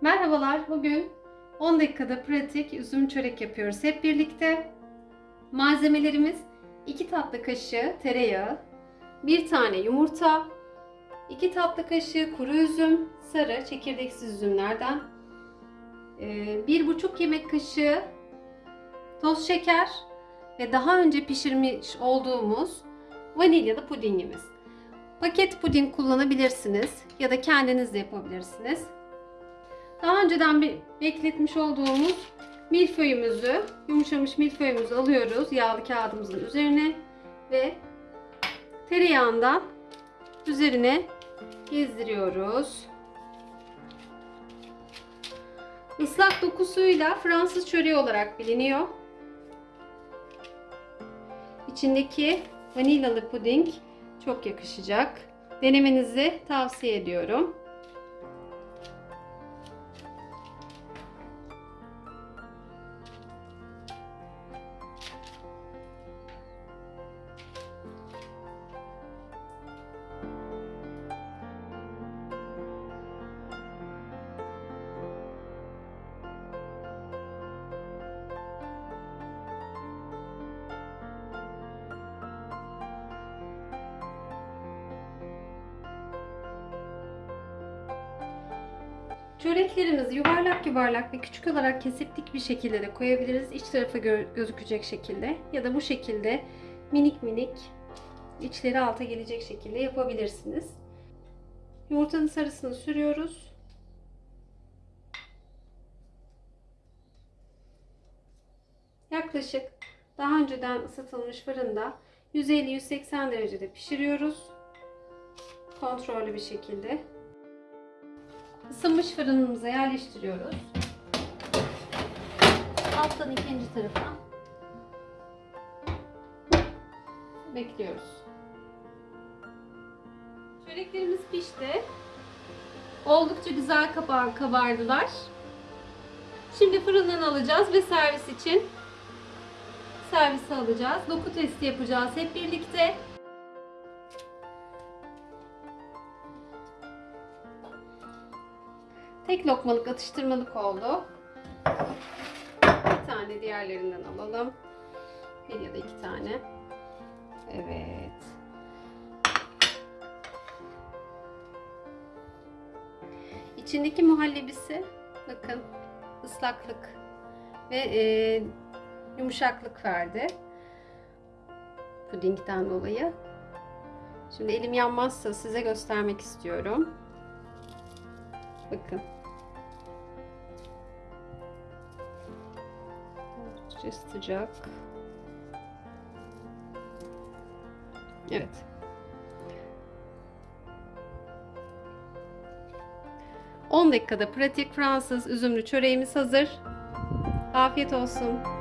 Merhabalar. Bugün 10 dakikada pratik üzüm çörek yapıyoruz hep birlikte. Malzemelerimiz 2 tatlı kaşığı tereyağı, 1 tane yumurta, 2 tatlı kaşığı kuru üzüm, sarı çekirdeksiz üzümlerden, 1,5 yemek kaşığı toz şeker ve daha önce pişirmiş olduğumuz vanilyalı pudingimiz. Paket puding kullanabilirsiniz ya da kendiniz de yapabilirsiniz. Daha önceden bir bekletmiş olduğumuz milföyümüzü, yumuşamış milföyümüzü alıyoruz yağlı kağıdımızın üzerine ve tereyağından üzerine gezdiriyoruz. Islak dokusuyla Fransız çöreği olarak biliniyor. İçindeki vanilyalı puding çok yakışacak. Denemenizi tavsiye ediyorum. Çöreklerimizi yuvarlak yuvarlak ve küçük olarak kesip dik bir şekilde de koyabiliriz. İç tarafı gö- gözükecek şekilde ya da bu şekilde minik minik içleri alta gelecek şekilde yapabilirsiniz. Yumurtanın sarısını sürüyoruz. Yaklaşık daha önceden ısıtılmış fırında 150-180 derecede pişiriyoruz. Kontrollü bir şekilde. Isınmış fırınımıza yerleştiriyoruz. Alttan ikinci tarafa bekliyoruz. Çöreklerimiz pişti. Oldukça güzel kabar kabardılar. Şimdi fırından alacağız ve servis için servise alacağız. Doku testi yapacağız hep birlikte. Tek lokmalık atıştırmalık oldu. Bir tane diğerlerinden alalım. Bir ya da iki tane. Evet. İçindeki muhallebisi bakın ıslaklık ve e, yumuşaklık verdi. Pudingden dolayı. Şimdi elim yanmazsa size göstermek istiyorum. Bakın. Oldukça sıcak. Evet. On dakikada pratik Fransız üzümlü çöreğimiz hazır. Afiyet olsun.